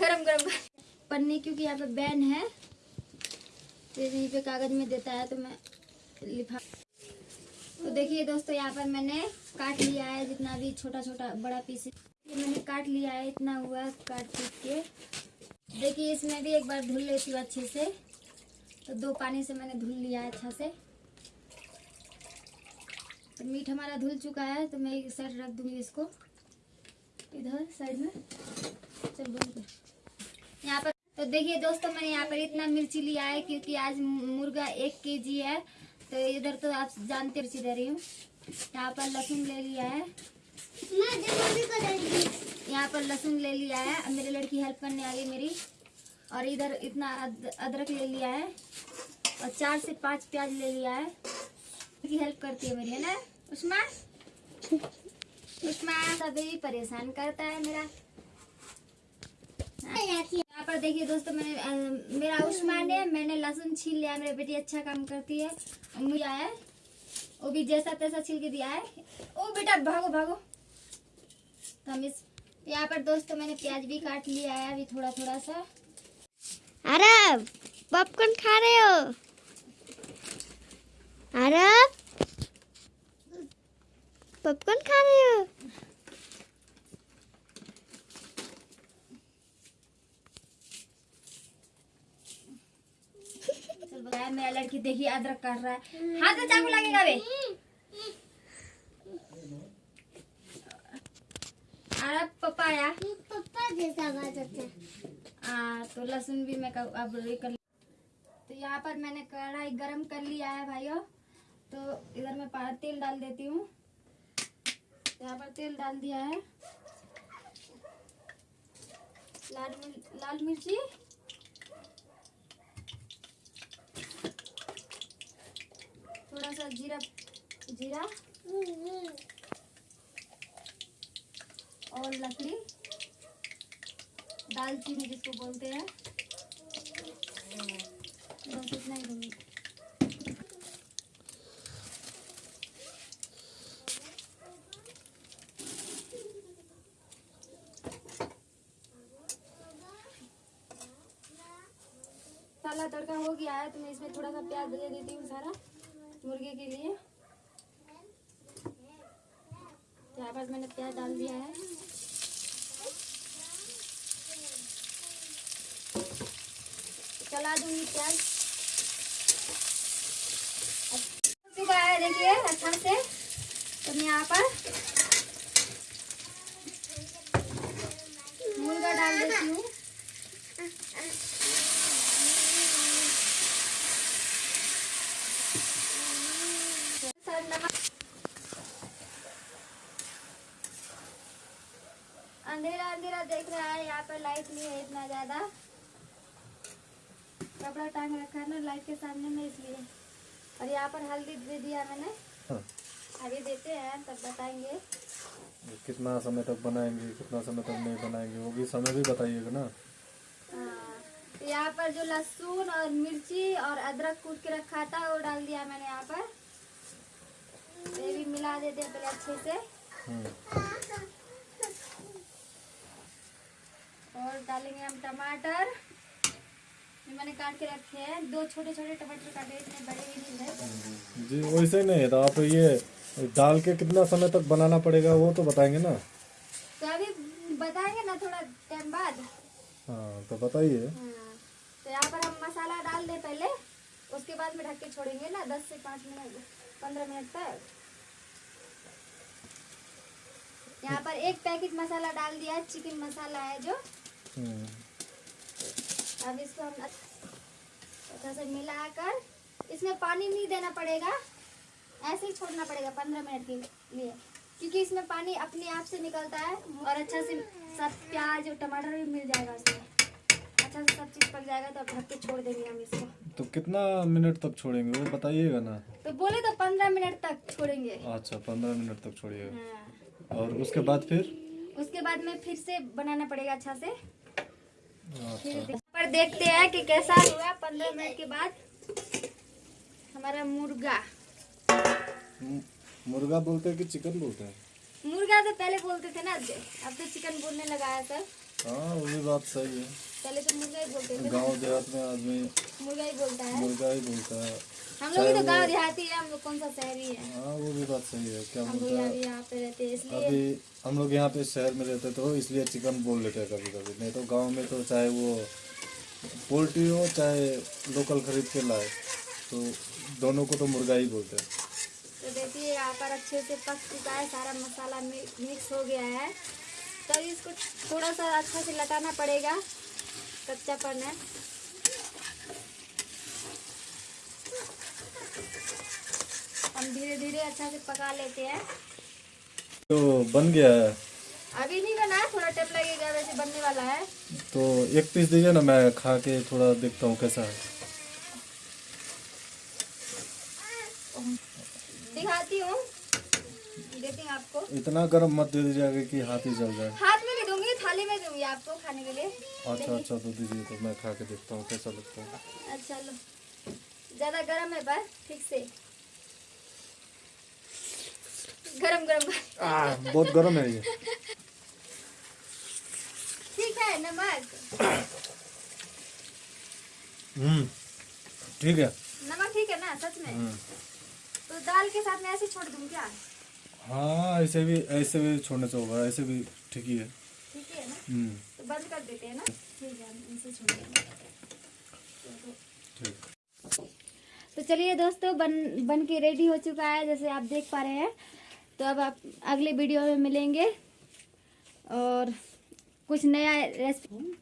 गरम गरम। पन्नी क्योंकि यहाँ पे बैन है। तो यहीं पे कागज़ में देता है तो मैं लिफा तो देखिए दोस्तों, यहाँ पर मैंने काट लिया है जितना भी छोटा छोटा बड़ा पीस ये मैंने काट लिया है, इतना हुआ काट पीट के। देखिए, इसमें भी एक बार धुल लेती हूँ अच्छे से। तो दो पानी से मैंने धुल लिया है अच्छा से। तो मीट हमारा धुल चुका है तो मैं एक साइड रख दूँगी इसको। इधर, साइड में। चल कर यहाँ पर। तो देखिए दोस्तों मैंने यहाँ पर इतना मिर्ची लिया है क्योंकि आज मुर्गा एक के जी है। तो इधर तो आप जानते मिर्ची दे रही हूँ। यहाँ पर लहसुन ले लिया है। यहाँ पर लहसुन ले लिया है। मेरी लड़की हेल्प करने आ गई मेरी। और इधर इतना अद, अदरक ले लिया है। और चार से पाँच प्याज ले लिया है। की हेल्प करती है मेरी है ना? उस्मा उस्मा सभी परेशान करता है मेरा। यहाँ पर देखिए दोस्तों, मैंने मेरा उस्मान है, मैंने लहसुन छील लिया, मेरी बेटी अच्छा काम करती है, मुझे आया है। वो भी जैसा तैसा छील के दिया है। ओ बेटा, भागो भागो। तो हम इस, यहाँ पर दोस्तों, मैंने प्याज भी काट लिया है, अभी थोड़ा थोड़ा सा। अरे पॉपकॉर्न खा रहे हो? अरे पॉपकॉर्न खा रहे हो? बताया मेरा लड़की देखिए अदरक काट रहा है। हाथ में चाकू लगेगा बे। अरे पपाया पापा जैसा बात होता है। तो लहसुन भी मैं अब कर तो यहाँ पर मैंने कढ़ाई गरम कर लिया है भाइयों। तो इधर मैं तेल डाल देती हूँ। यहाँ पर तेल डाल दिया है। लाल मिर्च लाल मिर्ची थोड़ा सा जीरा जीरा। और लकड़ी। दालचीनी जिसको बोलते हैं। बस इतना ही दूँगी तड़का हो गया है तो मैं इसमें थोड़ा सा प्याज दे देती हूँ सारा। मुर्गे के लिए? यहाँ पर मैंने प्याज डाल दिया है। चला दूँगी प्याज। चुका है देखिए अच्छा से। तो मैं यहाँ पर मुर्गा डाल देती हूँ सर नमक अंधेरा अंधेरा देख रहा है यहाँ पर लाइट नहीं है इतना ज़्यादा। कपड़ा टांग रखा है ना लाइट के सामने में इसलिए। और यहाँ पर हल्दी दे दिया मैंने। हाँ। अभी देते हैं तब बताएँगे। कितना समय तक बनाएँगे कितना समय तक नहीं बनाएँगे वो भी समय भी बताइएगा ना। हाँ, यहाँ पर जो लहसुन और मिर्ची और अदरक कूट के रखा था वो डाल दिया मैंने यहाँ पर। ये भी मिला देते हैं पहले अच्छे से हम्म, और डालेंगे हम टमाटर। ये मैंने काट के रखे हैं। दो छोटे छोटे टमाटर काटे इतने बड़े भी नहीं है जी वैसे नहीं है तो आप ये डाल के कितना समय तक बनाना पड़ेगा वो तो बताएँगे ना। तो अभी बताएँगे ना थोड़ा टाइम बाद। हाँ तो बताइए। हाँ, तो यहाँ पर हम मसाला डाल दें पहले। उसके बाद में ढक के छोड़ेंगे ना दस से पाँच मिनट पंद्रह मिनट तक। यहाँ पर एक पैकेट मसाला डाल दिया है चिकन मसाला है जो। अब इसको हम अच्छा से मिलाकर इसमें पानी नहीं देना पड़ेगा। ऐसे ही छोड़ना पड़ेगा पंद्रह मिनट के लिए। क्योंकि इसमें पानी अपने आप से निकलता है और अच्छा से सब प्याज और टमाटर भी मिल जाएगा इसमें अच्छा से सब चीज़ पक जाएगा तो अब ढक के छोड़ देंगे हम इसको। तो कितना मिनट तक छोड़ेंगे वो बताइएगा ना। तो बोले तो पंद्रह मिनट तक छोड़ेंगे। अच्छा पंद्रह मिनट तक छोड़िएगा। हाँ। और उसके बाद फिर? उसके बाद में फिर से बनाना पड़ेगा अच्छा से। पर देखते हैं कि कैसा हुआ पंद्रह मिनट के बाद। हमारा मुर्गा। मुर्गा बोलते हैं कि चिकन बोलते हैं? मुर्गा तो पहले बोलते थे ना अब तो चिकन बोलने लगा है सर हाँ वही भी बात सही है। पहले तो मुर्गा ही बोलते थे गाँव देहात में आदमी मुर्गा ही बोलता है। मुर्गा ही बोलता है। हम लोग तो गाँव देहाती है हम लोग कौन सा शहरी है? हाँ वो भी बात सही है क्या हम लोग यहाँ पे रहते हैं इसलिए अभी हम लोग यहाँ पे शहर में रहते तो इसलिए चिकन बोल लेते हैं कभी कभी नहीं तो गाँव में तो चाहे वो पोल्ट्री हो चाहे लोकल खरीद के लाए तो दोनों को तो मुर्गा ही बोलते हैं। तो देखिए यहाँ पर अच्छे से पक चुका है सारा मसाला मिक्स हो गया है। तो इसको थोड़ा सा अच्छा से लटाना पड़ेगा कच्चापन है। हम धीरे धीरे अच्छा से पका लेते हैं। तो बन गया है। अभी नहीं बना है थोड़ा टाइम लगेगा वैसे बनने वाला है। तो एक पीस दीजिए ना मैं खा के थोड़ा देखता हूँ कैसा है। दिखाती हूँ। देती आपको। इतना गर्म मत दे दीजिएगा कि हाथ ही जल जाए। हाथ में भी दूँगी थाली में दूँगी आपको खाने के लिए। अच्छा अच्छा तो दीजिए तो मैं खा के देखता हूँ कैसा लगता है। अच्छा लो। ज़्यादा गर्म है पर ठीक से। गरम गरम। आ, बहुत गर्म है ये। ठीक है नमक। हम्म ठीक है। नमक ठीक है ना सच में? हम्म। तो दाल के साथ में ऐसे छोड़ दूँ क्या? हाँ ऐसे भी ऐसे भी छोड़ने से होगा ऐसे भी ठीक ही है। ठीक है ना? हम्म। तो बंद कर देते हैं ना? ठीक है इसे छोड़ देंगे। तो चलिए दोस्तों बन बन के रेडी हो चुका है जैसे आप देख पा रहे हैं। तो अब आप अगले वीडियो में मिलेंगे और कुछ नया रेसिपी